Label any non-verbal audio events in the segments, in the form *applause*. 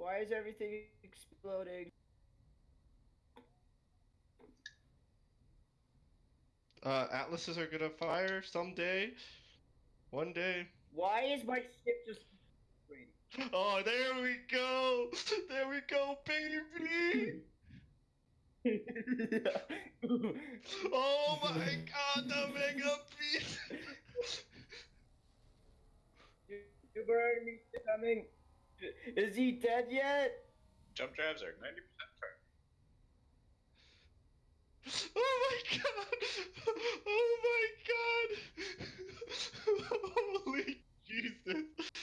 Why is everything exploding? Uh, atlases are gonna fire someday. One day. Why is my ship just? Oh, there we go! There we go, baby! *laughs* Oh my god, the mega beast! you, you burned me coming. Is he dead yet? Jump drives are 90% charged. Oh my god! Oh my god! *laughs* Holy Jesus! *laughs*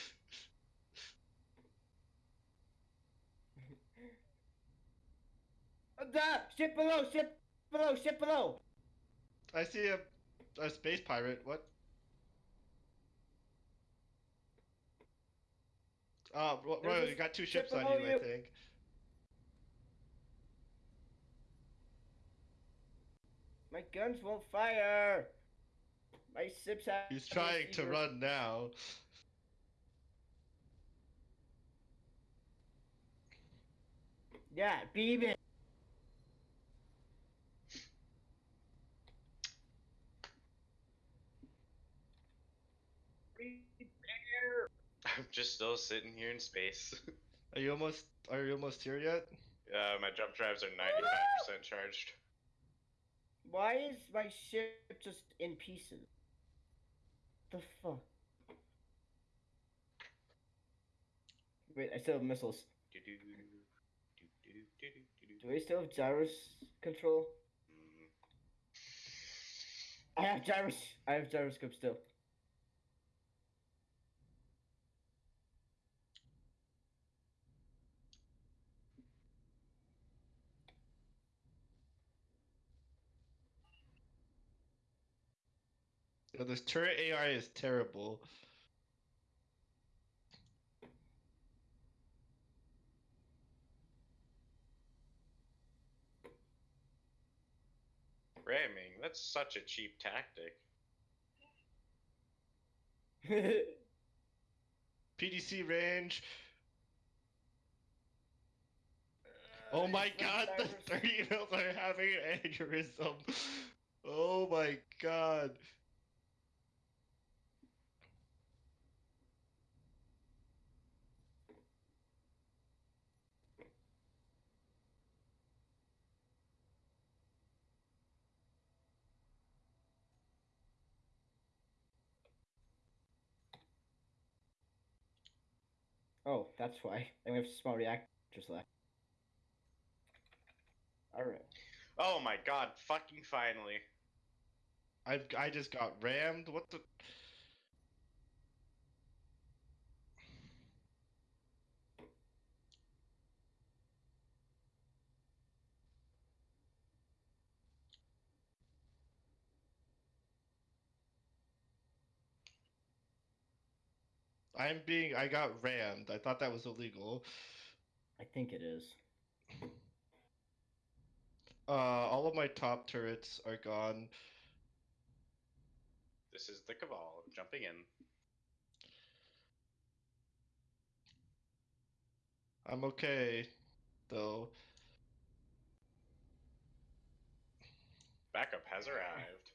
Da! Ship below! Ship below! Ship below! I see a, a space pirate. What? Uh, Ro- Royal, you got two ships on below you, I think. My guns won't fire! My ships have. He's trying to run now. Yeah, beam it! I'm *laughs* just still sitting here in space. *laughs* Are you almost? Are you almost here yet? Uh, my jump drives are 95% charged. Why is my ship just in pieces? The fuck? Wait, I still have missiles. Do-do, do-do, do-do, do-do. Do I still have gyros control? Mm, I have gyros. I have gyroscope still. Yo, this turret AI is terrible. Ramming, that's such a cheap tactic. *laughs* PDC range. Oh my god, the three hills are having an aneurysm. *laughs* Oh my god. Oh, that's why. And we have small reactors left. Alright. Oh my god, fucking finally. I I just got rammed. What the? I'm being. I got rammed. I thought that was illegal. I think it is. Uh, all of my top turrets are gone. This is the Cabal jumping in. I'm okay, though. Backup has arrived.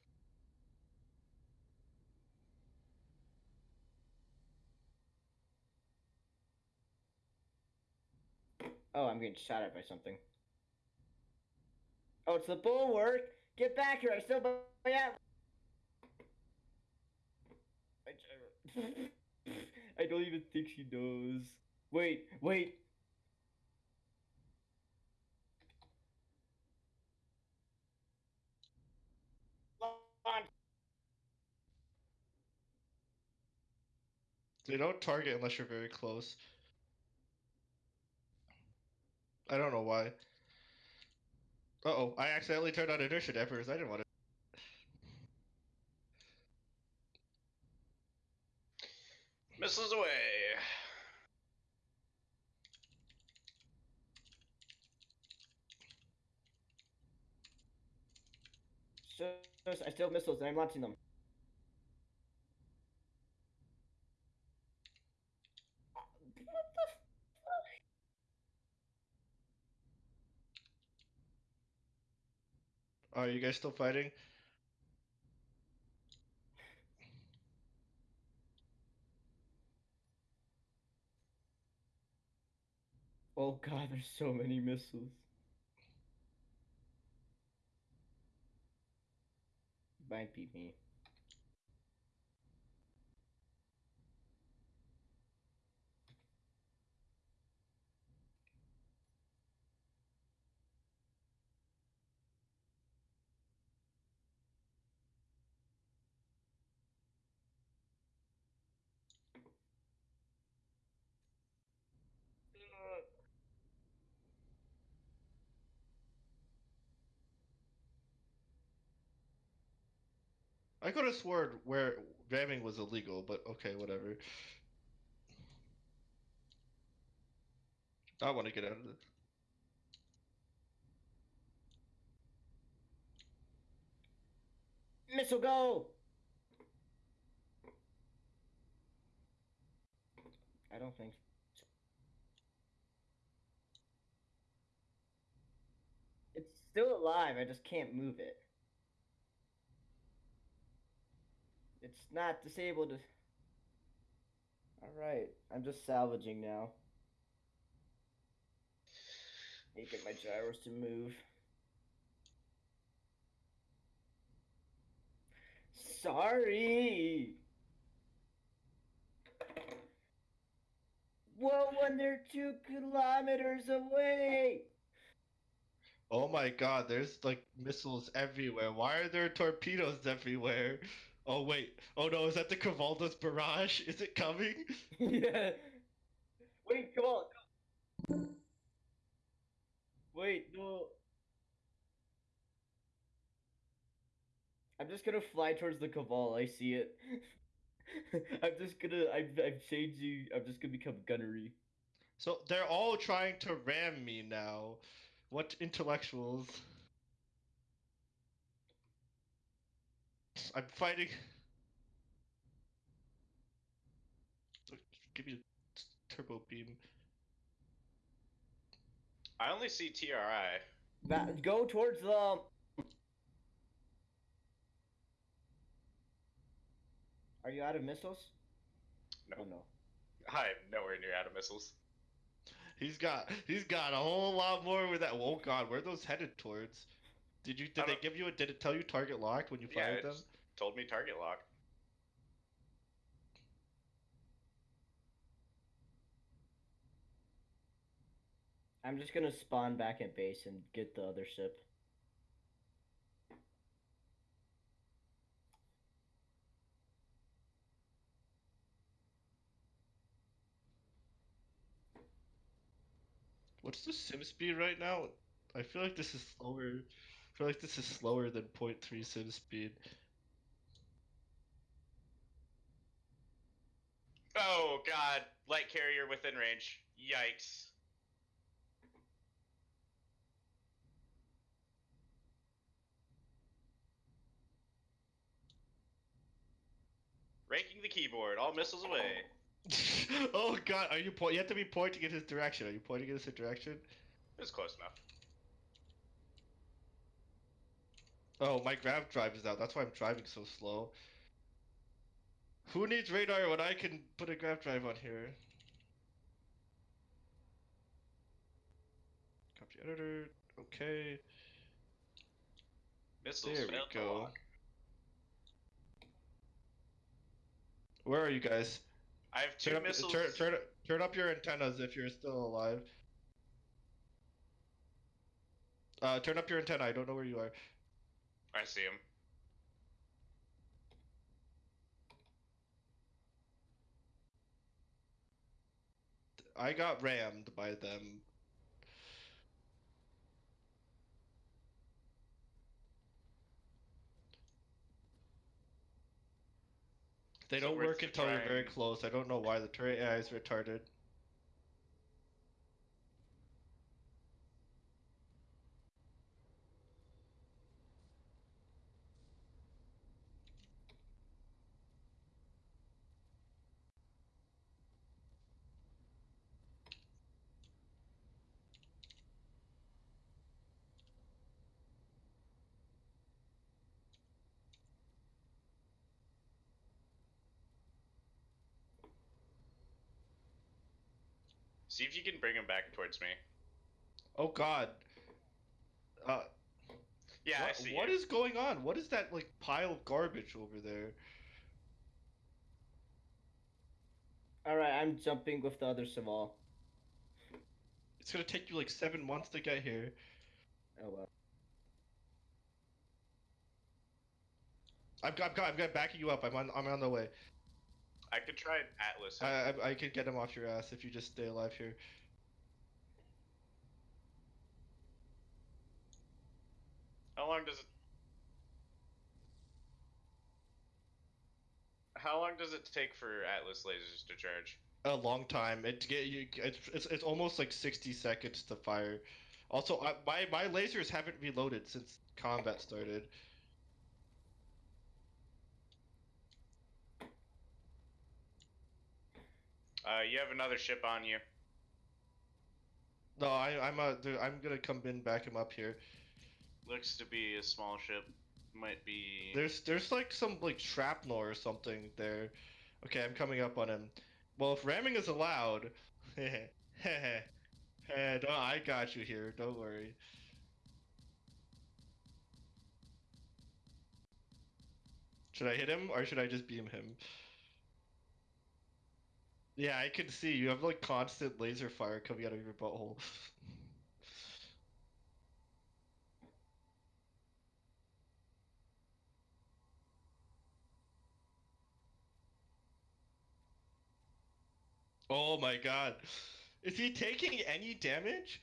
Oh, I'm getting shot at by something. Oh, it's the bulwark! Get back here! I still. Yeah. *laughs* I, I don't even think she knows. Wait, wait. They don't target unless you're very close. I don't know why. Uh oh, I accidentally turned on inertia dampers. I didn't want to. Missiles away. Shush, I still have missiles and I'm launching them. Are you guys still fighting? Oh god, there's so many missiles. Might be me. I could have sworn where ramming was illegal, but okay, whatever. I want to get out of this. Missile go! I don't think. It's still alive, I just can't move it. It's not disabled. Alright, I'm just salvaging now. Need to get my gyros to move. Sorry! Whoa, when they're two kilometers away! Oh my god, there's like missiles everywhere. Why are there torpedoes everywhere? Oh wait. Oh no, is that the Cavaldo's barrage? Is it coming? *laughs* yeah. Wait, come on. Wait, no. I'm just gonna fly towards the Cabal. I see it. *laughs* I'm just gonna. I'm. I'm changing. I'm just gonna become gunnery. So they're all trying to ram me now. What intellectuals? I'm fighting. Give me a turbo beam. I only see TRI. Va- go towards the. Are you out of missiles? No. Oh no. I'm nowhere near out of missiles. He's got he's got a whole lot more with that. Oh god, where are those headed towards? Did you did they give you a did it tell you target locked when you fired it them? Just told me target lock. I'm just gonna spawn back at base and get the other ship. What's the sim speed right now? I feel like this is slower. I feel like this is slower than 0.3 sim speed. Oh god, light carrier within range. Yikes. Raking the keyboard, all missiles away. *laughs* oh god, are you point? You have to be pointing in his direction. Are you pointing in his direction? It was close enough. Oh, my grav drive is out. That's why I'm driving so slow. Who needs radar when I can put a grav drive on here? Copy editor. Okay. Missiles There we go. Where are you guys? I have two Turn up, missiles. turn, turn, turn up your antennas if you're still alive. Uh, turn up your antenna. I don't know where you are. I see him. I got rammed by them. They So don't work until you're very close. I don't know why the turret AI is retarded. See if you can bring him back towards me. Oh God. Uh, Yeah, I what, see. what you. is going on? What is that like pile of garbage over there? Alright, I'm jumping with the other Saval. It's gonna take you like seven months to get here. Oh well. I'm, I'm, I'm, I'm backing you up. I'm on, I'm on the way. I could try an Atlas. I, I, I can get him off your ass if you just stay alive here. How long does it? How long does it take for Atlas lasers to charge? A long time. It get you. It's, it's, it's almost like 60 seconds to fire. Also, I, my my lasers haven't reloaded since combat started. Uh, you have another ship on you. No, I, I'm uh, dude, I'm gonna come in, back him up here. Looks to be a small ship. Might be. There's there's like some like shrapnel or something there. Okay, I'm coming up on him. Well, if ramming is allowed, *laughs* eh, no, I got you here. Don't worry. Should I hit him or should I just beam him? Yeah, I can see you have like constant laser fire coming out of your butthole. Oh my god. Is he taking any damage?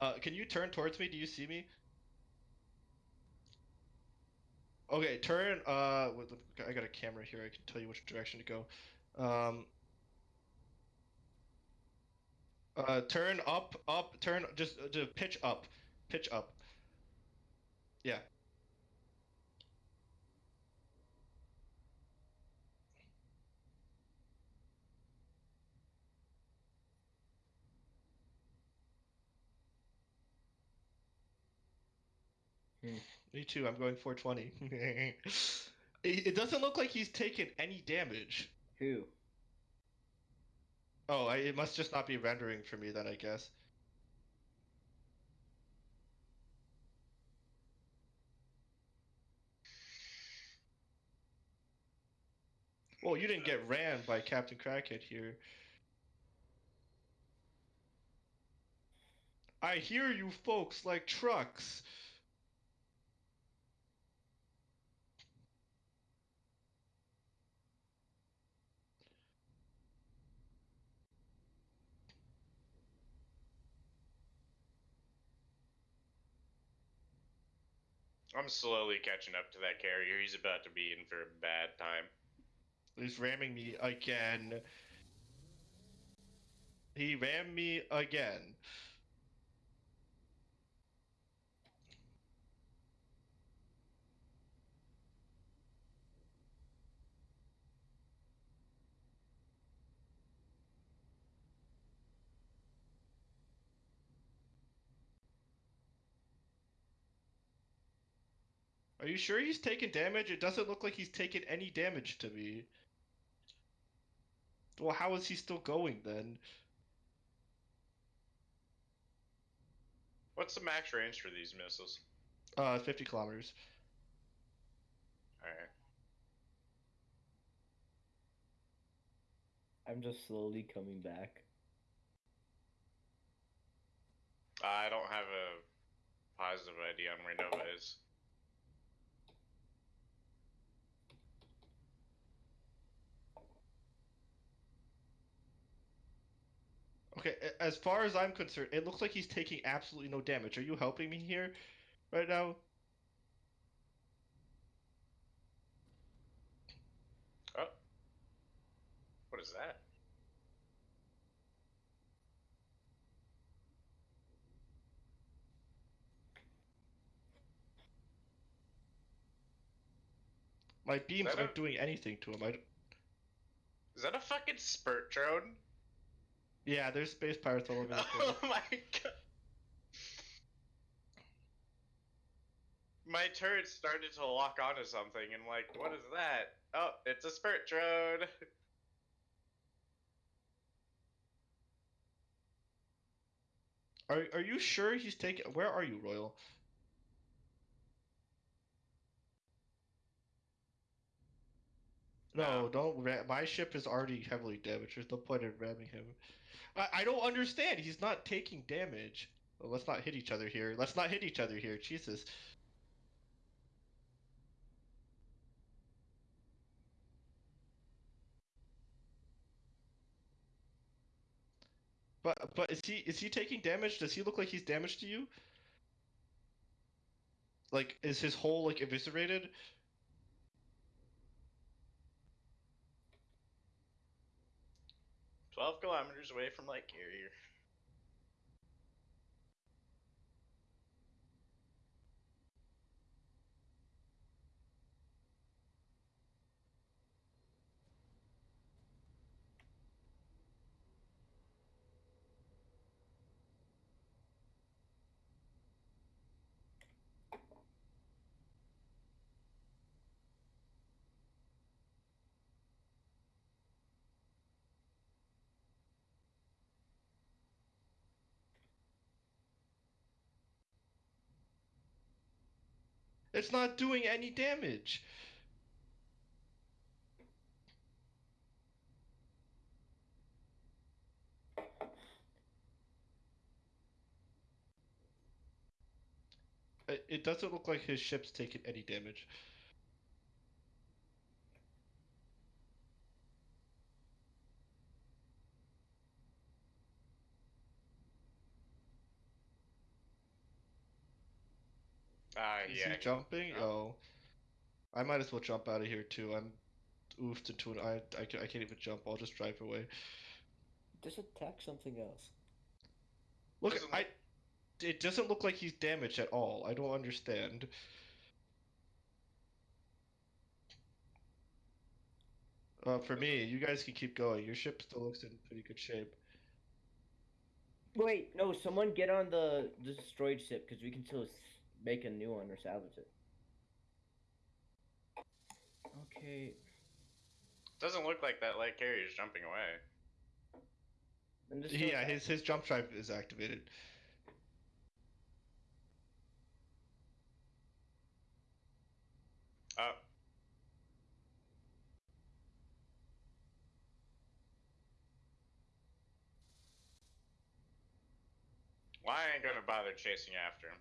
Uh, can you turn towards me? Do you see me? Okay, turn. Uh, I got a camera here. I can tell you which direction to go. Um, uh, turn up, up, turn, just, uh, just pitch up, pitch up. Yeah. Me too. I'm going 420. *laughs* it, it doesn't look like he's taken any damage. Who? Oh, I, it must just not be rendering for me then, I guess. Well, you didn't get ran by Captain Crackhead here. I hear you folks like trucks. I'm slowly catching up to that carrier. He's about to be in for a bad time. He's ramming me again. He rammed me again. Are you sure he's taking damage? It doesn't look like he's taken any damage to me. Well, how is he still going then? What's the max range for these missiles? Uh, 50 kilometers. Alright. I'm just slowly coming back. I don't have a positive idea on where Nova is. Okay, as far as I'm concerned, it looks like he's taking absolutely no damage. Are you helping me here right now? Oh. What is that? My beams aren't a- doing anything to him. I Is that a fucking spurt drone? Yeah, there's space pirates all over the *laughs* oh place. Oh my god. My turret started to lock onto something, and like, what is that? Oh, it's a spirit drone. *laughs* Are are you sure he's taking? Where are you, Royal? No, no. don't. my ship is already heavily damaged. There's no point in ramming him. I, I don't understand. He's not taking damage. Well, let's not hit each other here. Let's not hit each other here. Jesus. But but is he is he taking damage? Does he look like he's damaged to you? Like is his whole like eviscerated? Twelve kilometers away from Light Carrier. It's not doing any damage. It, it doesn't look like his ship's taking any damage. Ah, Is yeah. he jumping? Oh. Oh. I might as well jump out of here too. I'm oofed into an. I, I, ca- I can't even jump. I'll just drive away. Just attack something else. Look, Doesn't I. look- It doesn't look like he's damaged at all. I don't understand. Uh, for me, you guys can keep going. Your ship still looks in pretty good shape. Wait, no, someone get on the destroyed ship because we can still s- make a new one or salvage it. Okay. Doesn't look like that Light carrier is jumping away. Yeah, go- his his jump drive is activated. Oh. Well, I ain't gonna bother chasing after him.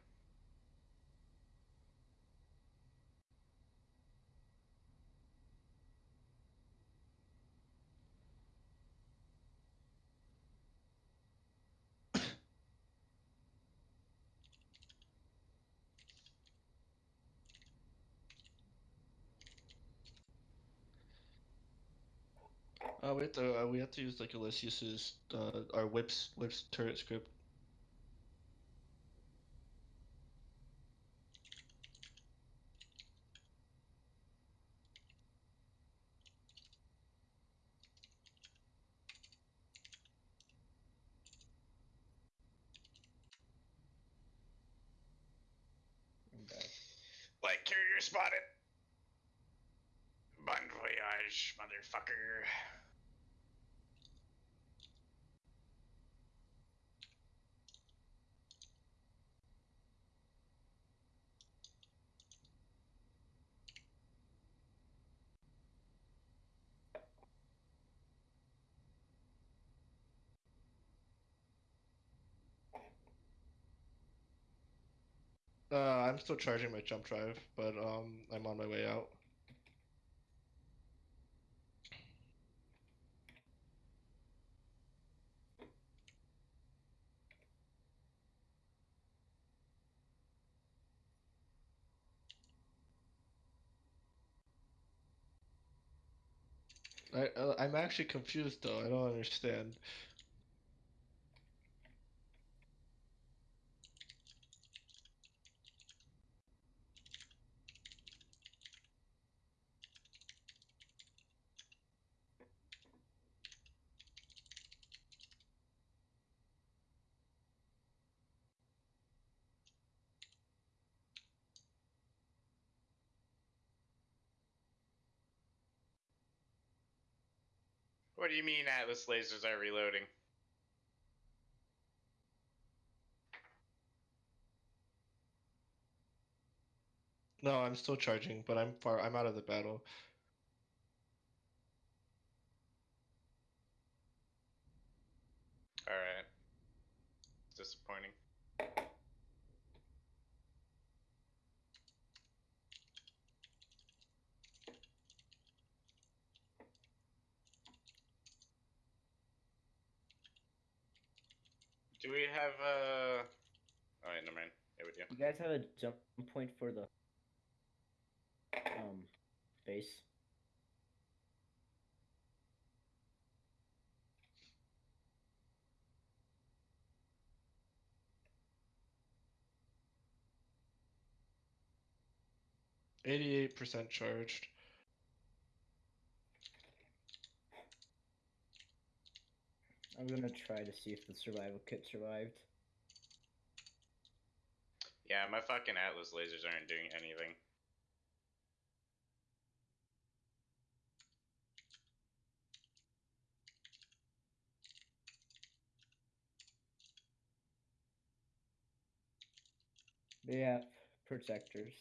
We have to uh, we have to use like Elysius's uh our whips whips turret script. Light Carrier spotted. Bon voyage, motherfucker. Uh, I'm still charging my jump drive, but um, I'm on my way out. I uh, I'm actually confused though. I don't understand. What do you mean Atlas lasers are reloading? No, I'm still charging, but I'm far. I'm out of the battle. Alright. Disappointing. Do we have uh Oh wait, never mind. Yeah we do. You guys have a jump point for the um base. Eighty-eight percent charged. I'm gonna try to see if the survival kit survived. Yeah, my fucking Atlas lasers aren't doing anything. They have protectors.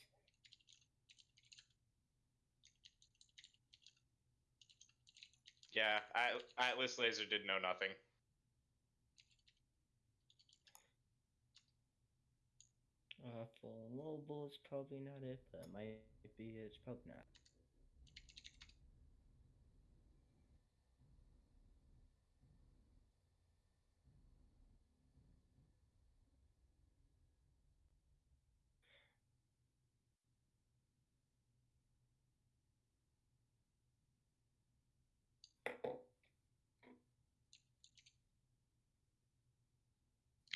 Yeah, At- Atlas laser did know nothing. Uh, full mobile is probably not it, but it might be. It's probably not.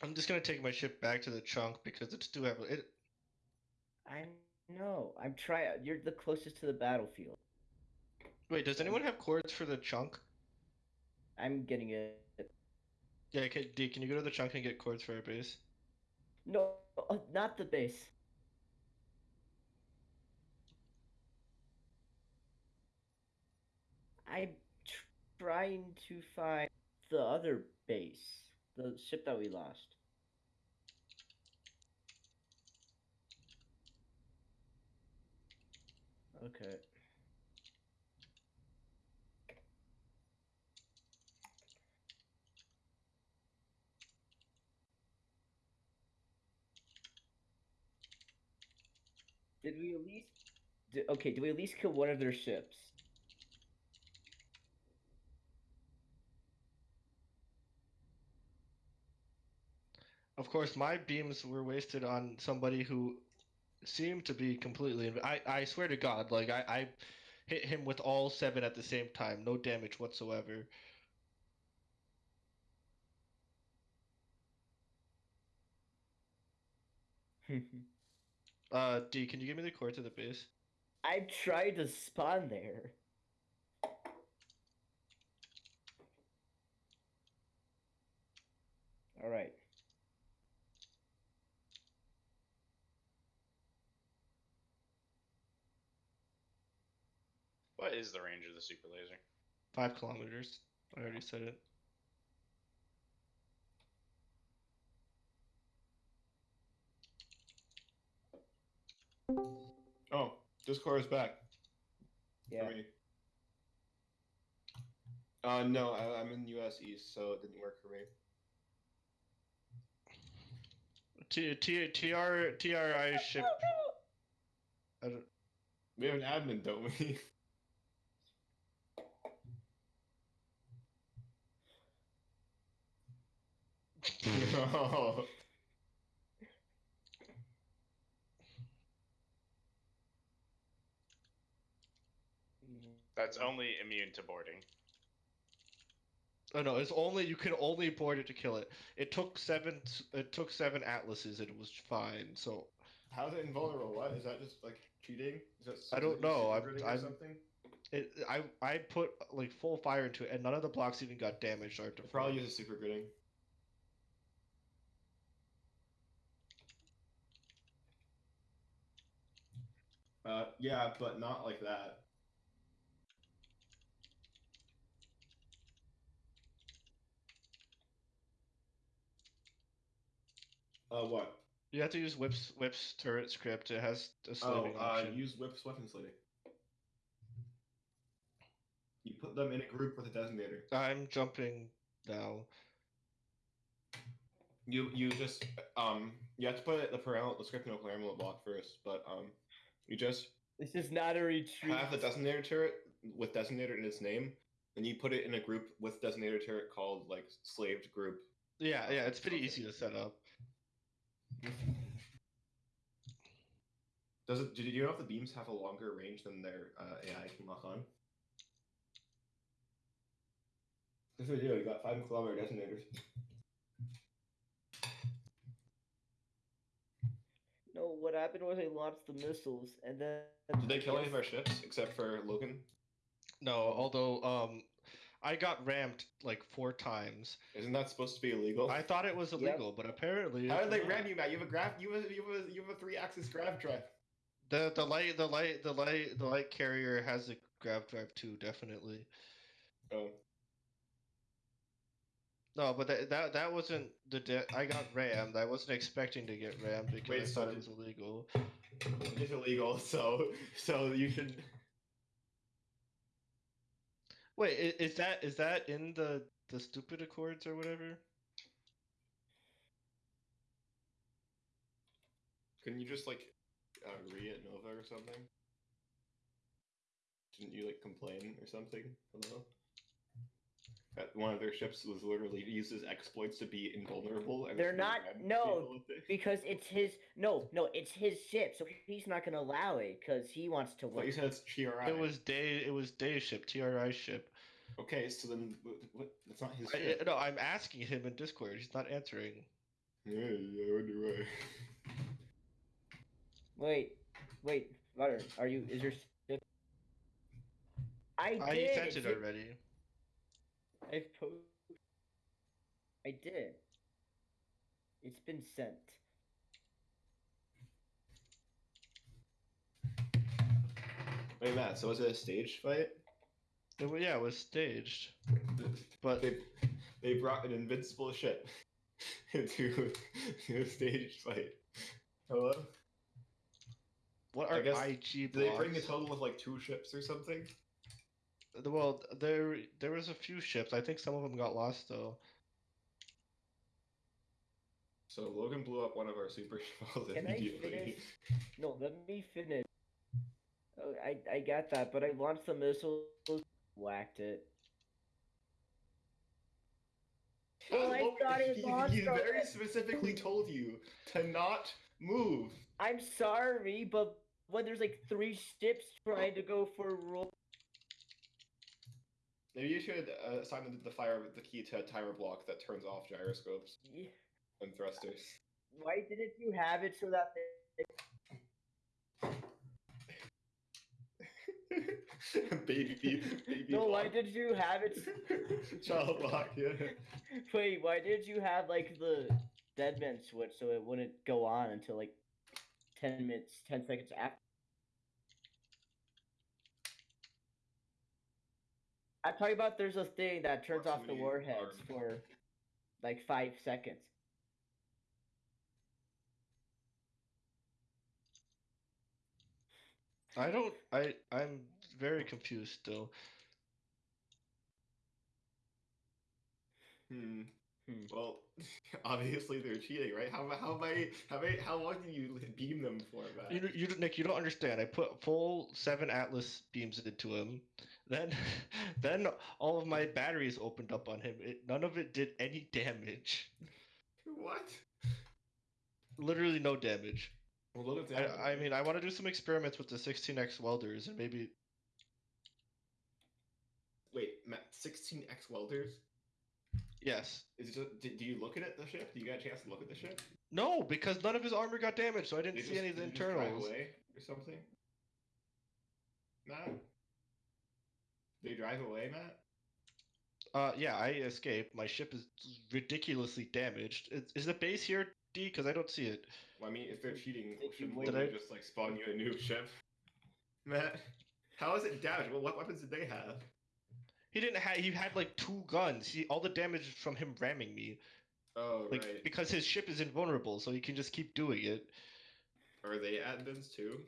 I'm just gonna take my ship back to the chunk because it's too heavy. It, I know. I'm trying. You're the closest to the battlefield. wait, does anyone have cords for the chunk? I'm getting it. Yeah, can, D, can you go to the chunk and get cords for our base? No, uh, not the base. I'm tr- trying to find the other base, the ship that we lost. Okay. Did we at least? Did, okay, did we at least kill one of their ships? Of course, my beams were wasted on somebody who seemed to be completely. I I swear to God, like I I hit him with all seven at the same time, no damage whatsoever. *laughs* Uh, D, can you give me the cord to the base? I tried to spawn there. All right. What is the range of the super laser? Five kilometers. I already said it. Oh, Discord is back. Yeah. For me. Uh, no, I, I'm in US East, so it didn't work for me. T T TR ship. I *laughs* don't, We have an admin, don't we? *laughs* no. *laughs* That's only immune to boarding. oh no, it's only you can only board it to kill it. It took seven. It took seven atlases and it was fine. So How's it invulnerable? What is that? Just like cheating? Is that I don't something know, I'm- or I'm- something? it I I put like full fire into it and none of the blocks even got damaged. After It probably uses super gridding. Uh, yeah, but not like that. Uh, what? You have to use whips, whips turret script. It has a slaving oh, uh, option. use whips weapon slaving. You put them in a group with a designator. I'm jumping now. You you just um you have to put the parallel the script in a programmable block first, but um you just This is not a retreat. have the designator turret with designator in its name, and you put it in a group with designator turret called like slaved group. Yeah, yeah, it's pretty Okay. easy to set up. Does it? Did you know if the beams have a longer range than their uh, AI can lock on? This video, you got five kilometer detonators. No, what happened was I launched the missiles and then. Did they kill any of our ships except for Logan? No, although um, I got rammed like four times. Isn't that supposed to be illegal? I thought it was Yep. illegal, but apparently How it's did they not. ram you, Matt? You have a graph. You have you have a, you have a three axis grav drive. The the light the light the light the light carrier has a grav drive too, definitely. Oh, No, but that that, that wasn't the de- I got rammed. I wasn't expecting to get rammed because Wait, I so thought it was illegal. it's illegal. So so you should. Wait, is, that is that in the the stupid accords or whatever? Couldn't you just like uh, re at Nova or something? Didn't you like complain or something? Hello. That one of their ships was literally uses exploits to be invulnerable. And They're not- no, people with it. Because it's his. No, no, it's his ship, so he's not gonna allow it because he wants to But win. you said it's TRI. It was day it was day ship TRI ship. okay. So then, what? what that's not his I, ship. I- no, I'm asking him in Discord. He's not answering. Yeah, I wonder why. Wait, wait, Butter, are you? Is your ship? I did. I sent it's it in- already. I po- I did. It's been sent. Wait, Matt. So was it a stage fight? It wa- yeah, it was staged. But They they brought an invincible ship *laughs* into *laughs* a stage fight. Hello. what I are guess- IG Did they bring a total of like two ships or something? The- Well, there there was a few ships. I think some of them got lost though. So Logan blew up one of our super shells Can I immediately. finish? *laughs* No, let me finish. Oh, I I got that, but I launched the missile, whacked it. Well, I Logan- thought *laughs* it he, he very specifically told you to not move. I'm sorry, but when there's like three ships trying to go for a roll, Maybe you should uh, assign the, the fire with the key to a timer block that turns off gyroscopes y- and thrusters. why didn't you have it so that *laughs* baby, baby, baby no? Why did you have it? *laughs* Child block, yeah. *laughs* Wait, why did you have like the deadman switch so it wouldn't go on until like ten minutes, ten seconds after? I'm talking about there's a thing that turns off the warheads alarm. for like five seconds. I don't. I I'm very confused still. Hmm. Hmm. Well, *laughs* obviously they're cheating, right? How how many how many how long did you beam them for, Matt? You you Nick, you don't understand. I put full seven Atlas beams into him. Then *laughs* then all of my batteries opened up on him. It, none of it did any damage. What? Literally no damage. Well, look at that. I, I mean, I want to do some experiments with the 16x welders and maybe wait, Matt, 16x welders. yes. Is it just, do, you look at it, the ship? Do you get a chance to look at the ship? No, because none of his armor got damaged, so I didn't They see just- any of the did internals. away or something. Matt, they drive away, Matt. Uh, yeah, I escaped. My ship is ridiculously damaged. Is, is the base here, D? Because I don't see it. Well, I mean, if they're cheating, Did you shouldn't wait- Did Logan I- just like spawn you a new ship? Matt, how is it damaged? Well, what weapons did they have? He didn't have. He had like two guns. He all the damage from him ramming me. Oh Like right. because his ship is invulnerable, so he can just keep doing it. Are they admins too?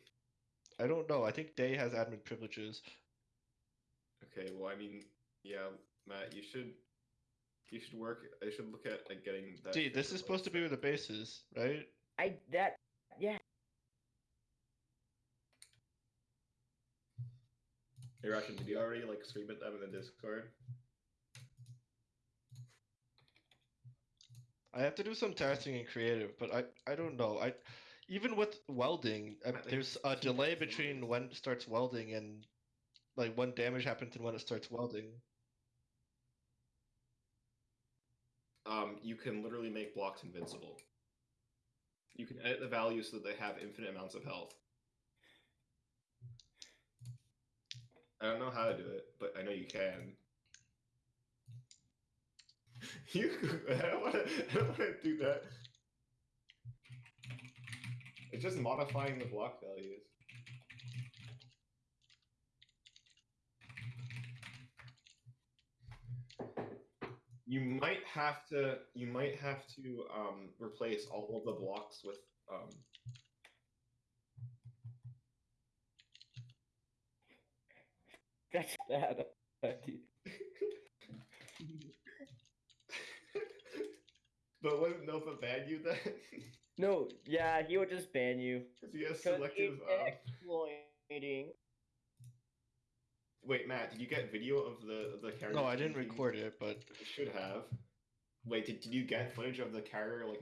I don't know. I think Day has admin privileges. Okay. Well, I mean, yeah, Matt, you should. You should work. I should look at like getting that. Dude, this is supposed to be where the base is, right? I that yeah. Hey, Russian, did you already like scream at them in the Discord? I have to do some testing in creative, but I I don't know. I even with welding, uh, I, I there's a delay between when it starts welding and like when damage happens and when it starts welding. Um, you can literally make blocks invincible. You can edit the values so that they have infinite amounts of health. I don't know how to do it, but I know you can. *laughs* You. I don't want to do that. It's just modifying the block values. You might have to. You might have to um, replace all of the blocks with um, That's bad. but wouldn't Nova ban you then? No, yeah, he would just ban you. Because he has selective. Um... exploiting. Wait, Matt, did you get video of the the carrier? No, I didn't record it, but You should have. Wait, did, did you get footage of the carrier like